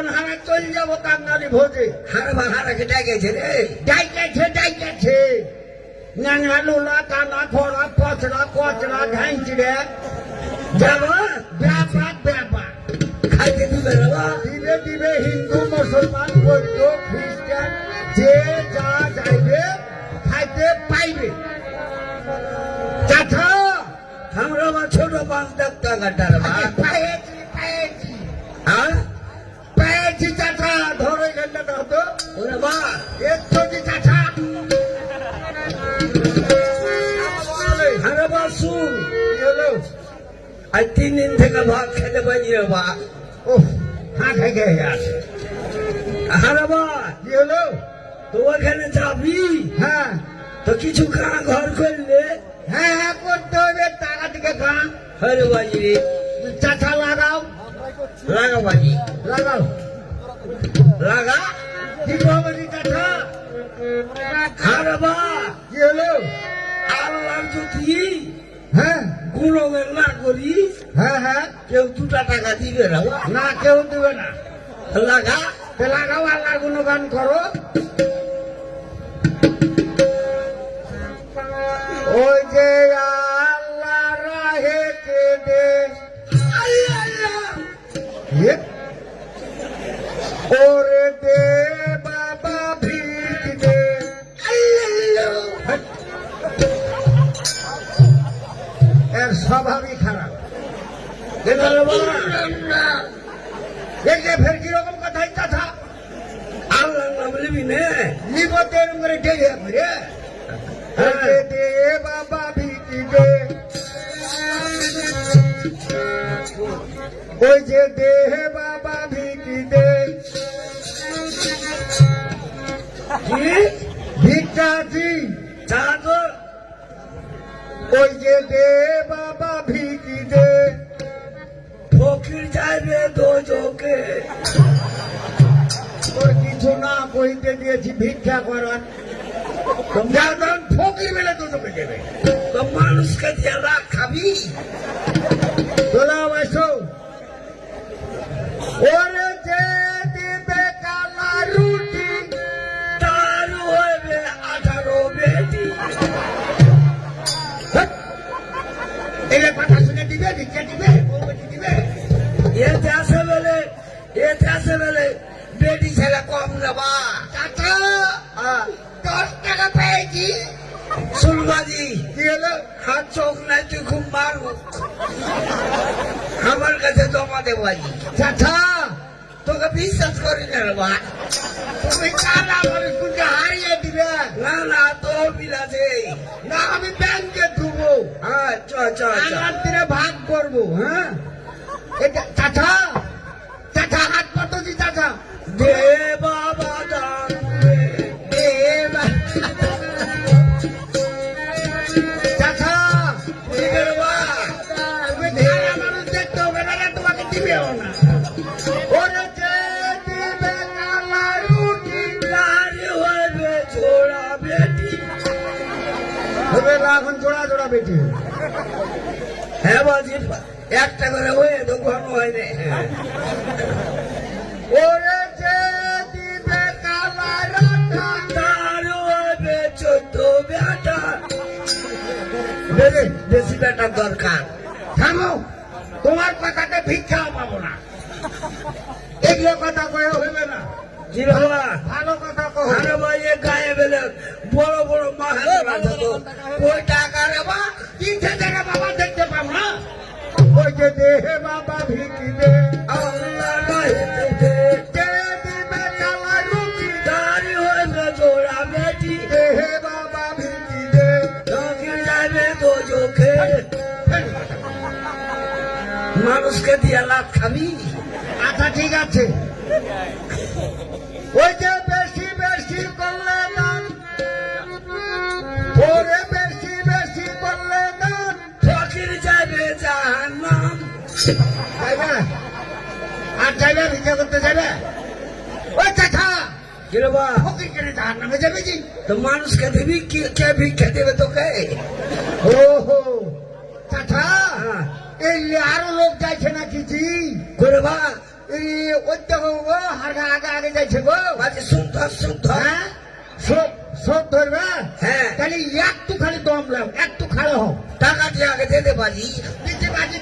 এখন হারা চল যাব কাঙ্গালি ভোজে। হারা বার হারা কে ডাকেছে রে। ডাইকেছে ডাইকেছে নানা লুলা কানা খোড়া পচড়া কচড়া ঝাঁচড়ে যাবা? ব্যাপার ব্যাপার। খাইতে দিবে রে বা দিবে দিবে হিন্দু মুসলমান বৌদ্ধ খ্রিস্টান যে যা চাইবে খাইতে পাইবে। চাচা! আমরা বা ছোট পাঁচ ডাক্তার কাটার আজ তিন দিন থেকে ভাত খেতে পারি রে বা ও খাই খাই আছে হারা বা কি হলো? তো ওখানে যাবি? হ্যাঁ। তো কিছু কাঁ ঘর করলে। হ্যাঁ হ্যাঁ করতে হবে টাকা থেকে খান হরে বাজি রে। চাচা লাগাও। লাগা বাজি। লাগাও। লাগা? কি খবর চাচা হারা বা কি হলো? আল্লাহর যদি হ্যাঁ। গুণবের না করি হ্যাঁ হ্যাঁ। কেউ দুটা টাকা দিবে না। না কেউ দেবে না। লাগা? লাগাও আল্লাহ গুণগান করো। ওই যে আল্লাহ রাহে কে দে এ? ওরে এর স্বভাবই খারাপ। ফের কীরকম কথা কথা আল্লাহর নাম নিবি নে। করে দে দে বাবা ভিকি দে। ওই যে দে বাবা ভিকি দে। তো ওই যে দে বাবা ভিকি দে। ফকির যাইবে দোজকে। তোর কিছু না কইতে দিয়েছি ভিক্ষা করার যার ফকির বেলে দোজকে দেবে। মানুষকে দিয়ে রাখ খাবি? বেটি ছেলে কম নেবা চাচা দশ টাকা পেয়েছি সুলবাজি কি হলো হাত চোখ নাই তুই খুব মারু আমার কাছে জমা দেবো চাচা তোকে বিশ্বাস করি না রে বা তুমি কালা হারিয়ে দিবে না না তো বিলাসে না আমি ব্যাংকে ঢুকবো হ্যাঁ চ চ আমার দিনে ভাগ করব হ্যাঁ? এটা চাচা এখন জোড়া জোড়া বেটি হ্যাঁ বাজি একটা করে হয়ে ঘন হয় রে বেশি বেটার দরকার। থামো তোমার কথাতে ভিক্ষাও পাবো না। এগুলো কথা কয়ে হইবে না। বাবা ভালো কথা। কহ আরে গায়ে বেলে বড় বড় মাহাজন আছে ওই টাকা রে বা তিনটে জায়গা বাবা দেখতে পাবো না। ওই যে দেহে বাবা ভিকি দে মানুষকে দিয়ে লাভ খাবি আচ্ছা ঠিক আছে। ওই যে বেশি বেশি করলে দান ওরে বেশি বেশি করলে দান। ফকির যাবে জাহান্নাম। যাইবে? আর যাইবে ভিক্ষা করতে যাবে ওই চাচা ফকির কেটে তাহার যাবে জি তো মানুষকে দিবি কি ভিক্ষা দেবে তোকে? ওহো এই আরও লোক যাইছে নাকি জি? করে বা এই ওই দেখো ও হাগা আগে আগে যাইছে গো। বাজে শুদ্ধ শুদ্ধ। হ্যাঁ? সব সব ধরবে? হ্যাঁ। তাহলে একটু খালি দম লাও একটু খাড়া হও। টাকা দিয়ে আগে দিতে পারি দিতে পারি